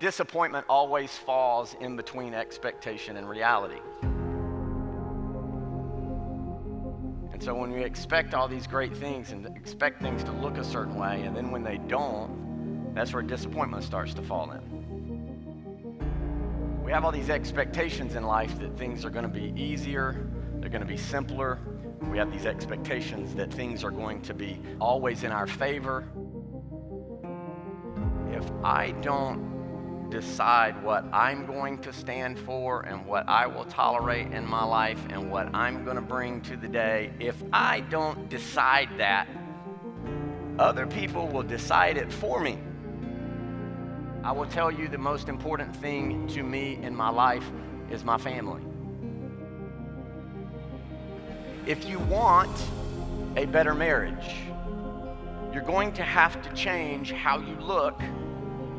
disappointment always falls in between expectation and reality. And so when we expect all these great things and expect things to look a certain way, and then when they don't, that's where disappointment starts to fall in. We have all these expectations in life that things are going to be easier, they're going to be simpler. We have these expectations that things are going to be always in our favor. If I don't decide what I'm going to stand for and what I will tolerate in my life and what I'm going to bring to the day, if I don't decide that, other people will decide it for me. I will tell you the most important thing to me in my life is my family. If you want a better marriage, you're going to have to change how you look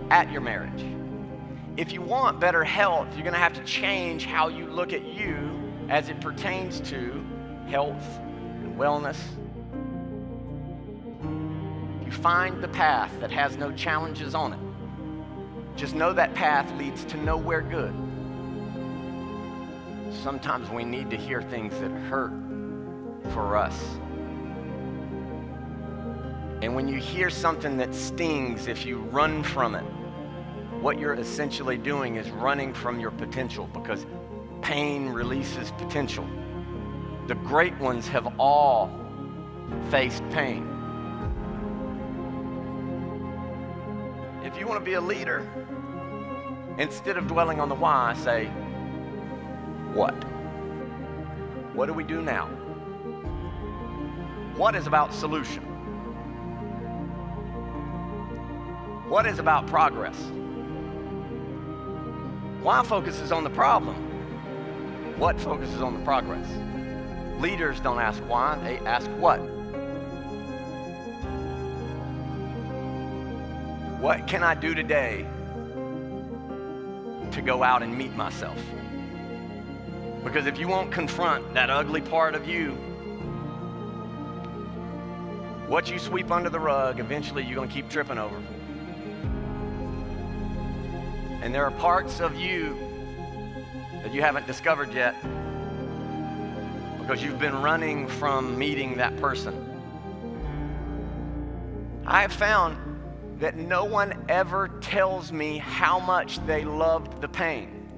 at your marriage. If you want better health, you're going to have to change how you look at you as it pertains to health and wellness. You find the path that has no challenges on it, just know that path leads to nowhere good. Sometimes we need to hear things that hurt for us. And when you hear something that stings, if you run from it, what you're essentially doing is running from your potential because pain releases potential. The great ones have all faced pain. If you want to be a leader, instead of dwelling on the why, say, what? What do we do now? What is about solution? What is about progress? Why focuses on the problem? What focuses on the progress? Leaders don't ask why, they ask what. What can I do today to go out and meet myself? Because if you won't confront that ugly part of you, what you sweep under the rug, eventually you're going to keep tripping over. And there are parts of you that you haven't discovered yet because you've been running from meeting that person. I have found that no one ever tells me how much they loved the pain.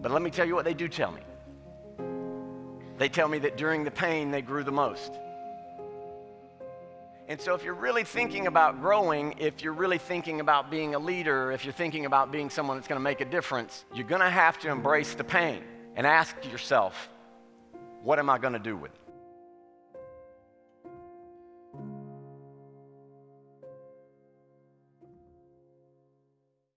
But let me tell you what they do tell me. They tell me that during the pain, they grew the most. And so, if you're really thinking about growing, if you're really thinking about being a leader, if you're thinking about being someone that's going to make a difference, you're going to have to embrace the pain and ask yourself, what am I going to do with it?